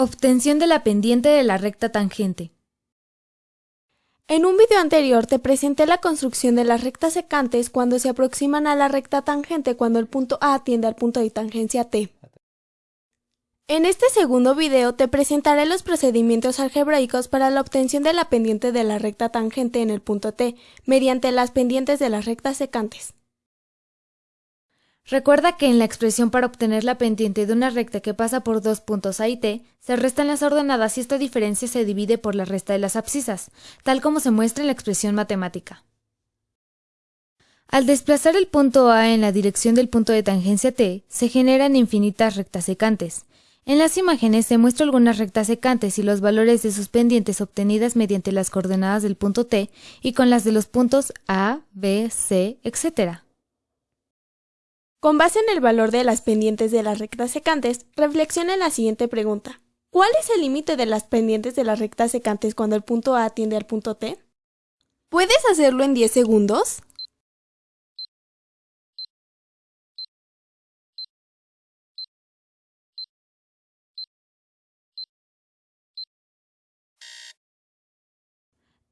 Obtención de la pendiente de la recta tangente. En un video anterior te presenté la construcción de las rectas secantes cuando se aproximan a la recta tangente cuando el punto A tiende al punto de tangencia T. En este segundo video te presentaré los procedimientos algebraicos para la obtención de la pendiente de la recta tangente en el punto T, mediante las pendientes de las rectas secantes. Recuerda que en la expresión para obtener la pendiente de una recta que pasa por dos puntos A y T, se restan las ordenadas y esta diferencia se divide por la resta de las abscisas, tal como se muestra en la expresión matemática. Al desplazar el punto A en la dirección del punto de tangencia T, se generan infinitas rectas secantes. En las imágenes se muestran algunas rectas secantes y los valores de sus pendientes obtenidas mediante las coordenadas del punto T y con las de los puntos A, B, C, etc. Con base en el valor de las pendientes de las rectas secantes, reflexiona la siguiente pregunta. ¿Cuál es el límite de las pendientes de las rectas secantes cuando el punto A tiende al punto T? ¿Puedes hacerlo en 10 segundos?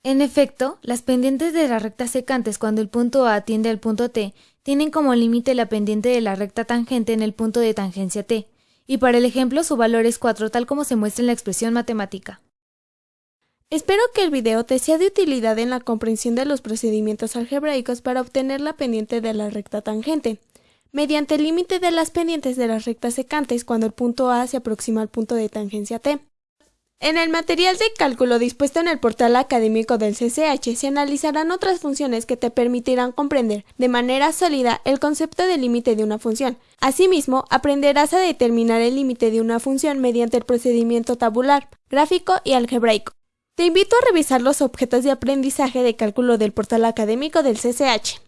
En efecto, las pendientes de las rectas secantes cuando el punto A tiende al punto T tienen como límite la pendiente de la recta tangente en el punto de tangencia T, y para el ejemplo su valor es 4 tal como se muestra en la expresión matemática. Espero que el video te sea de utilidad en la comprensión de los procedimientos algebraicos para obtener la pendiente de la recta tangente, mediante el límite de las pendientes de las rectas secantes cuando el punto A se aproxima al punto de tangencia T. En el material de cálculo dispuesto en el portal académico del CCH se analizarán otras funciones que te permitirán comprender de manera sólida el concepto de límite de una función. Asimismo, aprenderás a determinar el límite de una función mediante el procedimiento tabular, gráfico y algebraico. Te invito a revisar los objetos de aprendizaje de cálculo del portal académico del CCH.